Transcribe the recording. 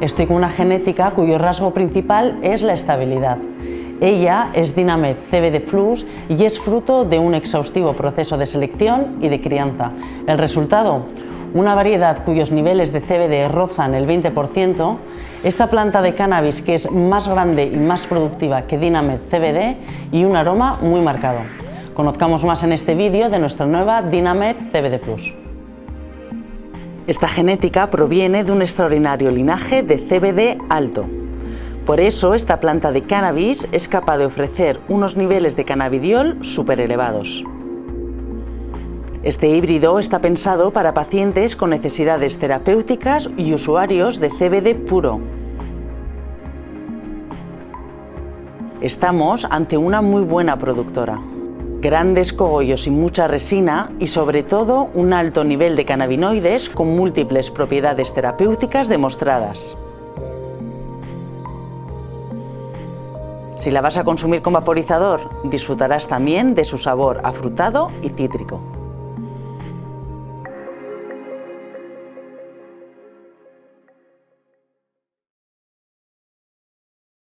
Estoy con una genética cuyo rasgo principal es la estabilidad. Ella es Dynamed CBD Plus y es fruto de un exhaustivo proceso de selección y de crianza. El resultado, una variedad cuyos niveles de CBD rozan el 20%, esta planta de cannabis que es más grande y más productiva que Dynamed CBD y un aroma muy marcado. Conozcamos más en este vídeo de nuestra nueva Dynamed CBD Plus. Esta genética proviene de un extraordinario linaje de CBD alto. Por eso esta planta de cannabis es capaz de ofrecer unos niveles de cannabidiol súper elevados. Este híbrido está pensado para pacientes con necesidades terapéuticas y usuarios de CBD puro. Estamos ante una muy buena productora grandes cogollos y mucha resina y sobre todo un alto nivel de cannabinoides con múltiples propiedades terapéuticas demostradas. Si la vas a consumir con vaporizador, disfrutarás también de su sabor afrutado y cítrico.